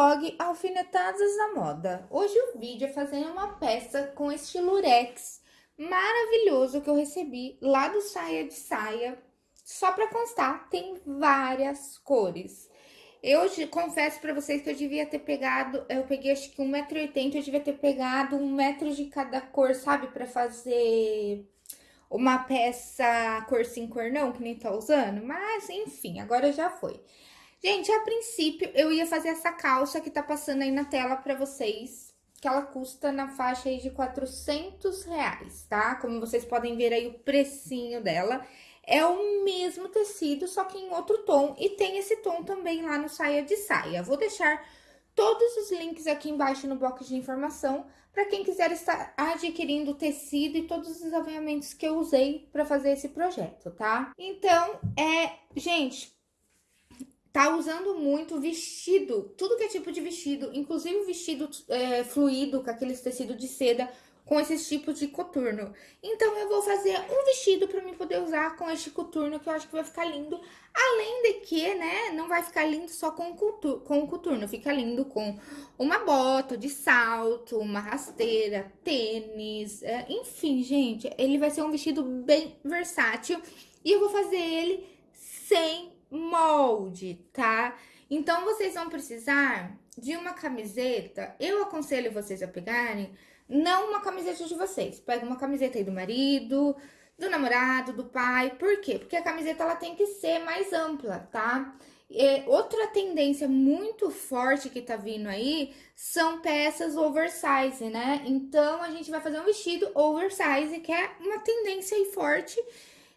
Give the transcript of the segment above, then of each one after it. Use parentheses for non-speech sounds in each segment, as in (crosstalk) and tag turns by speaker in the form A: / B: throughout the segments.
A: blog Alfinetadas da Moda. Hoje o vídeo é fazendo uma peça com estilo Rex maravilhoso que eu recebi lá do Saia de Saia. Só pra constar, tem várias cores. Eu confesso pra vocês que eu devia ter pegado, eu peguei acho que 1,80m, eu devia ter pegado um metro de cada cor, sabe? Pra fazer uma peça cor sim, cor não, que nem tá usando. Mas, enfim, agora já foi. Gente, a princípio, eu ia fazer essa calça que tá passando aí na tela pra vocês, que ela custa na faixa aí de 400 reais, tá? Como vocês podem ver aí o precinho dela. É o mesmo tecido, só que em outro tom, e tem esse tom também lá no Saia de Saia. Vou deixar todos os links aqui embaixo no box de informação para quem quiser estar adquirindo o tecido e todos os avanhamentos que eu usei para fazer esse projeto, tá? Então, é, gente, tá usando muito vestido, tudo que é tipo de vestido, inclusive vestido é, fluido, com aqueles tecidos de seda, com esses tipos de coturno. Então, eu vou fazer um vestido para mim poder usar com este coturno, que eu acho que vai ficar lindo. Além de que, né, não vai ficar lindo só com o com o coturno fica lindo com uma bota de salto, uma rasteira, tênis, é, enfim, gente, ele vai ser um vestido bem versátil. E eu vou fazer ele sem molde, tá? Então, vocês vão precisar de uma camiseta, eu aconselho vocês a pegarem, não uma camiseta de vocês, pega uma camiseta aí do marido, do namorado, do pai, por quê? Porque a camiseta, ela tem que ser mais ampla, tá? E outra tendência muito forte que tá vindo aí são peças oversize, né? Então, a gente vai fazer um vestido oversize, que é uma tendência aí forte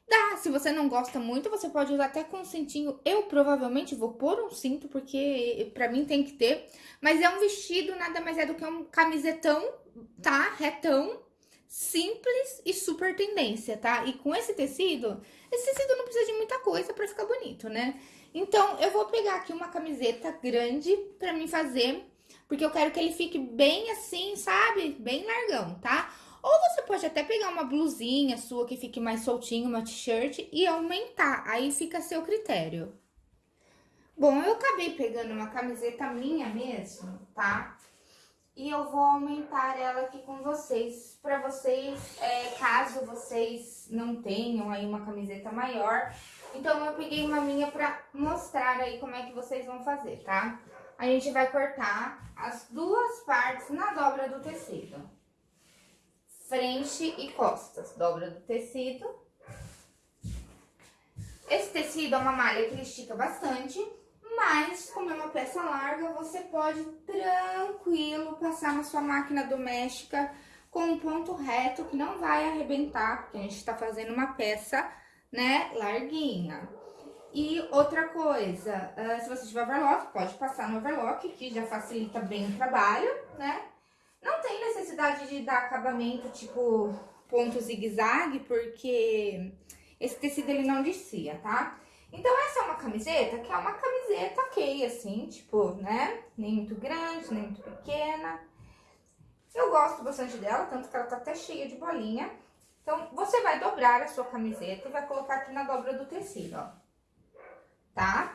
A: Dá, se você não gosta muito, você pode usar até com cintinho. Eu provavelmente vou pôr um cinto, porque pra mim tem que ter. Mas é um vestido, nada mais é do que um camisetão, tá? Retão, simples e super tendência, tá? E com esse tecido, esse tecido não precisa de muita coisa pra ficar bonito, né? Então, eu vou pegar aqui uma camiseta grande pra mim fazer, porque eu quero que ele fique bem assim, sabe? Bem largão, tá? Ou você pode até pegar uma blusinha sua que fique mais soltinho, uma t-shirt, e aumentar. Aí fica a seu critério. Bom, eu acabei pegando uma camiseta minha mesmo, tá? E eu vou aumentar ela aqui com vocês, pra vocês, é, caso vocês não tenham aí uma camiseta maior. Então, eu peguei uma minha pra mostrar aí como é que vocês vão fazer, tá? A gente vai cortar as duas partes na dobra do tecido frente e costas. Dobra do tecido. Esse tecido é uma malha que estica bastante, mas como é uma peça larga, você pode tranquilo passar na sua máquina doméstica com um ponto reto que não vai arrebentar, porque a gente tá fazendo uma peça, né, larguinha. E outra coisa, uh, se você tiver overlock, pode passar no overlock, que já facilita bem o trabalho, né? Não tem necessidade de dar acabamento tipo ponto zigue-zague, porque esse tecido ele não descia, tá? Então, essa é uma camiseta que é uma camiseta ok, assim, tipo, né? Nem muito grande, nem muito pequena. Eu gosto bastante dela, tanto que ela tá até cheia de bolinha. Então, você vai dobrar a sua camiseta e vai colocar aqui na dobra do tecido, ó. Tá?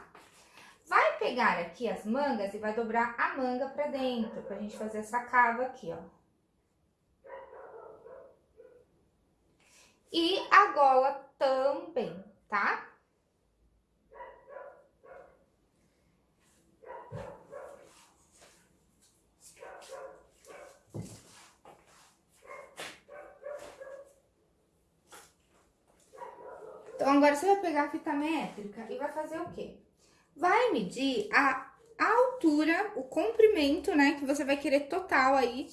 A: Pegar aqui as mangas e vai dobrar a manga pra dentro, pra gente fazer essa cava aqui, ó. E a gola também, tá? Então, agora você vai pegar a fita métrica e vai fazer o quê? Vai medir a altura, o comprimento, né, que você vai querer total aí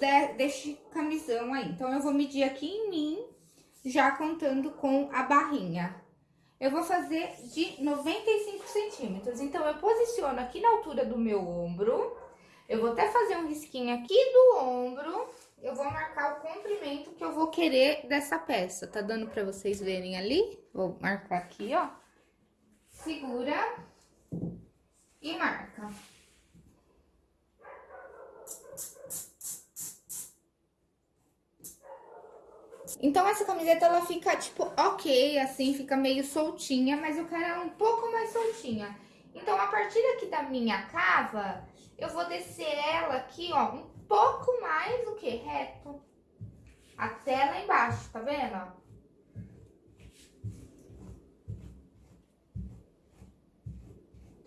A: de, deste camisão aí. Então, eu vou medir aqui em mim, já contando com a barrinha. Eu vou fazer de 95 centímetros. Então, eu posiciono aqui na altura do meu ombro. Eu vou até fazer um risquinho aqui do ombro. Eu vou marcar o comprimento que eu vou querer dessa peça. Tá dando pra vocês verem ali? Vou marcar aqui, ó. Segura e marca. Então, essa camiseta, ela fica, tipo, ok, assim, fica meio soltinha, mas eu quero ela um pouco mais soltinha. Então, a partir aqui da minha cava, eu vou descer ela aqui, ó, um pouco mais do que reto. Até lá embaixo, tá vendo?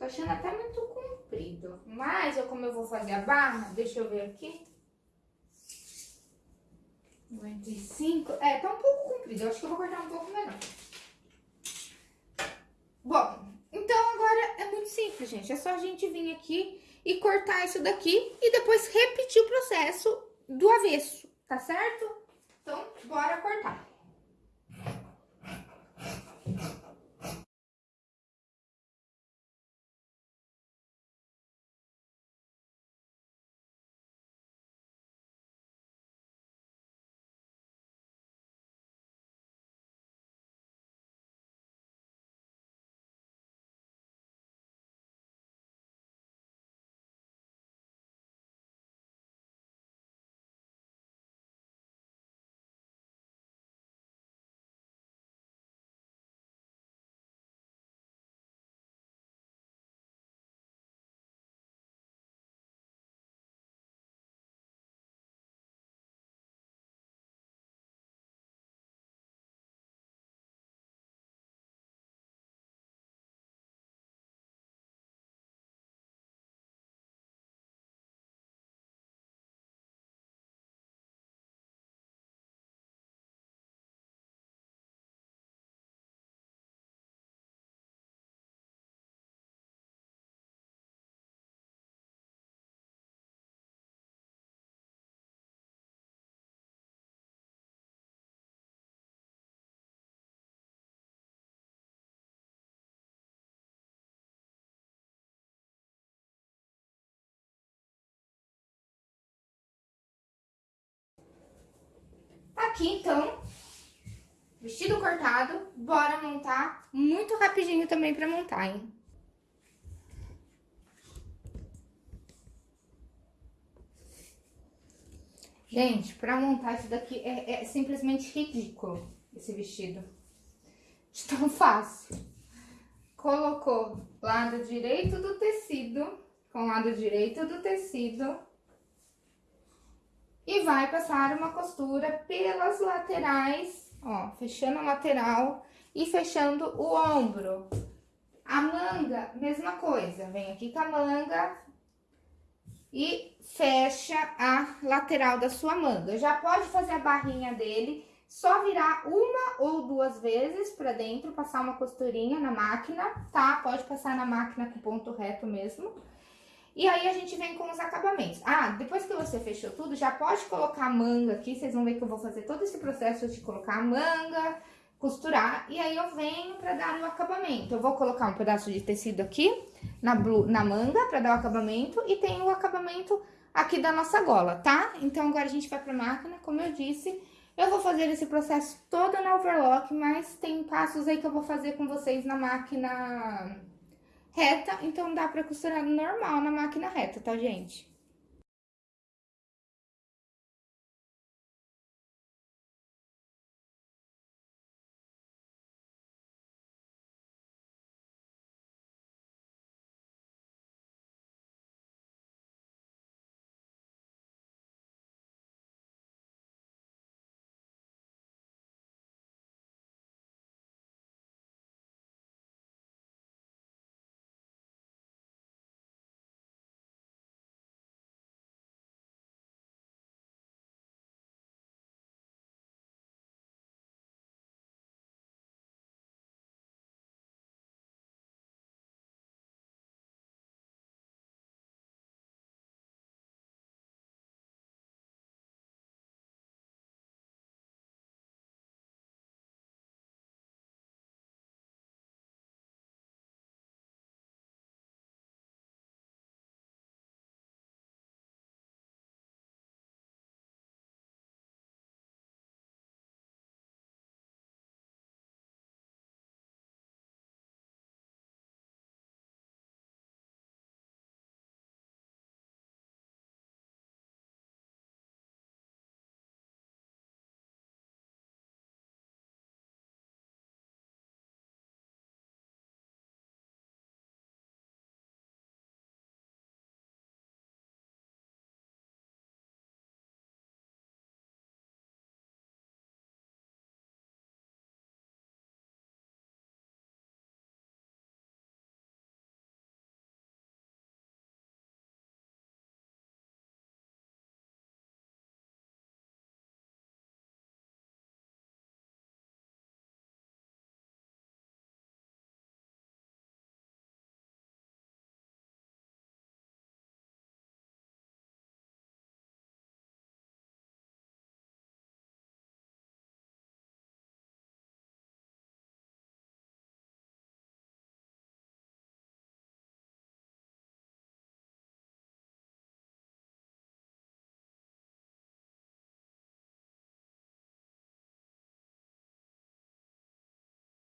A: Tô achando até muito comprido. Mas, eu, como eu vou fazer a barra, deixa eu ver aqui. 95. É, tá um pouco comprido. Eu acho que eu vou cortar um pouco menor. Bom, então agora é muito simples, gente. É só a gente vir aqui e cortar isso daqui e depois repetir o processo do avesso, tá certo? Então, bora cortar. Aqui, então, vestido cortado, bora montar muito rapidinho também pra montar, hein? Gente, pra montar isso daqui é, é simplesmente ridículo, esse vestido. De tão (laughs) fácil. Colocou lado direito do tecido com lado direito do tecido e vai passar uma costura pelas laterais, ó, fechando a lateral e fechando o ombro. A manga, mesma coisa, vem aqui com a manga e fecha a lateral da sua manga. Já pode fazer a barrinha dele, só virar uma ou duas vezes pra dentro, passar uma costurinha na máquina, tá? Pode passar na máquina com ponto reto mesmo. E aí, a gente vem com os acabamentos. Ah, depois que você fechou tudo, já pode colocar a manga aqui. Vocês vão ver que eu vou fazer todo esse processo de colocar a manga, costurar. E aí, eu venho pra dar o acabamento. Eu vou colocar um pedaço de tecido aqui na, blu, na manga pra dar o acabamento. E tem o acabamento aqui da nossa gola, tá? Então, agora a gente vai pra máquina, como eu disse... Eu vou fazer esse processo todo na overlock, mas tem passos aí que eu vou fazer com vocês na máquina reta, então dá pra costurar normal na máquina reta, tá, gente?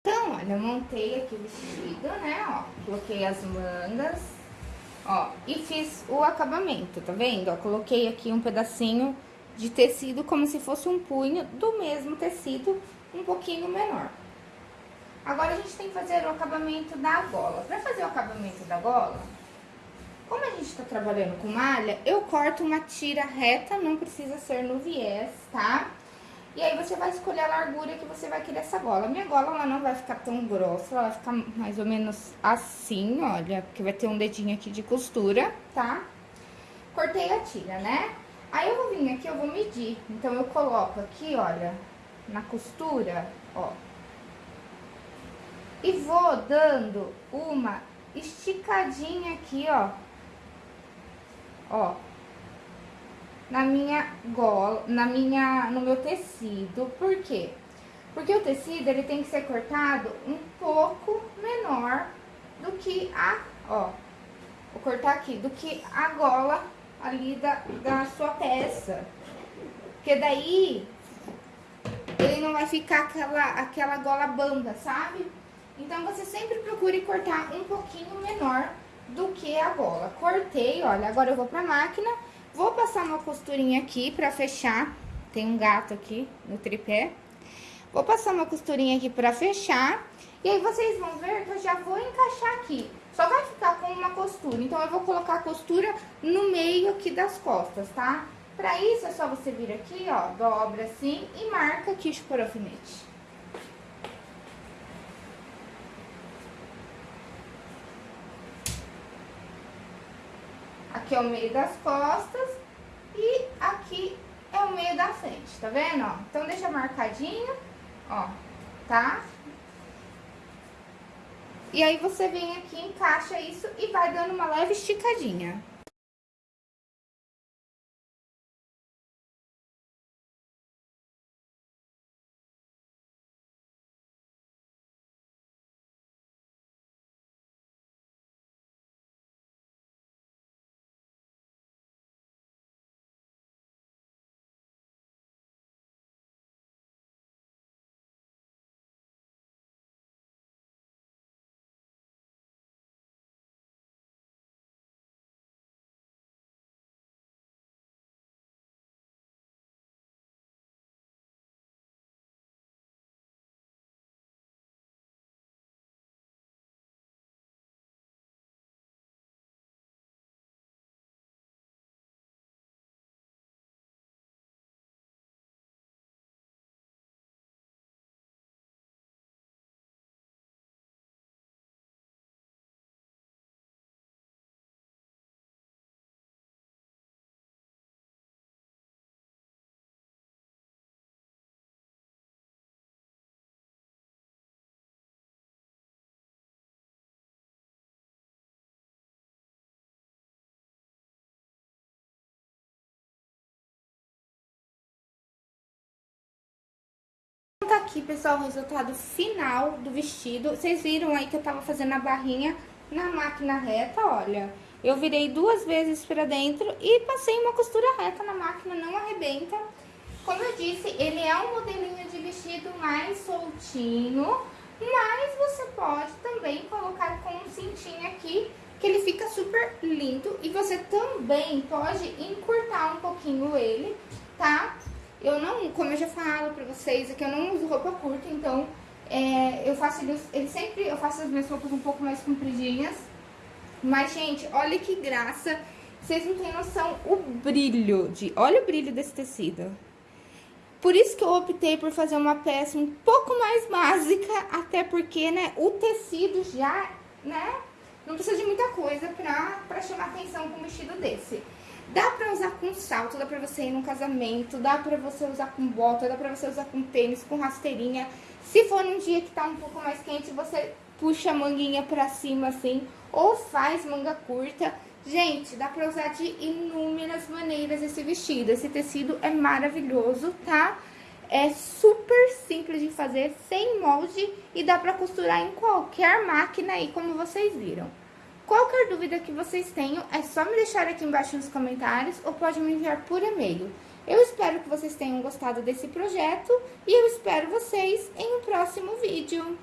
A: Então, olha, eu montei aqui o vestido, né, ó, coloquei as mangas, ó, e fiz o acabamento, tá vendo? Ó, coloquei aqui um pedacinho de tecido como se fosse um punho do mesmo tecido, um pouquinho menor. Agora, a gente tem que fazer o acabamento da gola. Pra fazer o acabamento da gola, como a gente tá trabalhando com malha, eu corto uma tira reta, não precisa ser no viés, tá? E aí, você vai escolher a largura que você vai querer essa gola. A minha gola, ela não vai ficar tão grossa, ela vai ficar mais ou menos assim, olha, porque vai ter um dedinho aqui de costura, tá? Cortei a tira, né? Aí, eu vou vir aqui, eu vou medir. Então, eu coloco aqui, olha, na costura, ó. E vou dando uma esticadinha aqui, ó. Ó na minha gola, na minha, no meu tecido. Por quê? Porque o tecido, ele tem que ser cortado um pouco menor do que a, ó, vou cortar aqui, do que a gola ali da, da sua peça. Porque daí, ele não vai ficar aquela, aquela gola bamba, sabe? Então, você sempre procure cortar um pouquinho menor do que a gola. Cortei, olha, agora eu vou pra máquina Vou passar uma costurinha aqui pra fechar. Tem um gato aqui no tripé. Vou passar uma costurinha aqui pra fechar. E aí, vocês vão ver que eu já vou encaixar aqui. Só vai ficar com uma costura. Então, eu vou colocar a costura no meio aqui das costas, tá? Pra isso, é só você vir aqui, ó, dobra assim e marca aqui o alfinete. Aqui é o meio das costas e aqui é o meio da frente, tá vendo, ó? Então, deixa marcadinho, ó, tá? E aí, você vem aqui, encaixa isso e vai dando uma leve esticadinha. Aqui, pessoal, o resultado final do vestido. Vocês viram aí que eu tava fazendo a barrinha na máquina reta, olha. Eu virei duas vezes pra dentro e passei uma costura reta na máquina, não arrebenta. Como eu disse, ele é um modelinho de vestido mais soltinho, mas você pode também colocar com um cintinho aqui, que ele fica super lindo. E você também pode encurtar um pouquinho ele, tá? Eu não, como eu já falo pra vocês, é que eu não uso roupa curta, então é, eu faço ele, ele sempre, eu faço as minhas roupas um pouco mais compridinhas. Mas, gente, olha que graça. Vocês não têm noção o brilho de... Olha o brilho desse tecido. Por isso que eu optei por fazer uma peça um pouco mais básica, até porque, né, o tecido já, né, não precisa de muita coisa pra, pra chamar atenção com um vestido desse. Dá pra usar com salto, dá pra você ir num casamento, dá pra você usar com bota, dá pra você usar com tênis, com rasteirinha. Se for num dia que tá um pouco mais quente, você puxa a manguinha pra cima assim, ou faz manga curta. Gente, dá pra usar de inúmeras maneiras esse vestido. Esse tecido é maravilhoso, tá? É super simples de fazer, sem molde e dá pra costurar em qualquer máquina aí, como vocês viram. Qualquer dúvida que vocês tenham, é só me deixar aqui embaixo nos comentários ou pode me enviar por e-mail. Eu espero que vocês tenham gostado desse projeto e eu espero vocês em um próximo vídeo.